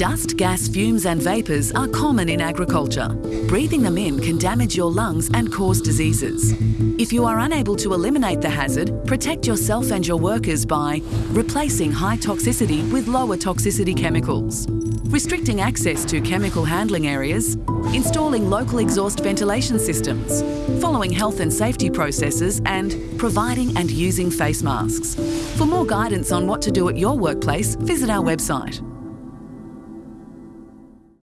Dust, gas, fumes and vapours are common in agriculture. Breathing them in can damage your lungs and cause diseases. If you are unable to eliminate the hazard, protect yourself and your workers by replacing high toxicity with lower toxicity chemicals, restricting access to chemical handling areas, installing local exhaust ventilation systems, following health and safety processes and providing and using face masks. For more guidance on what to do at your workplace, visit our website.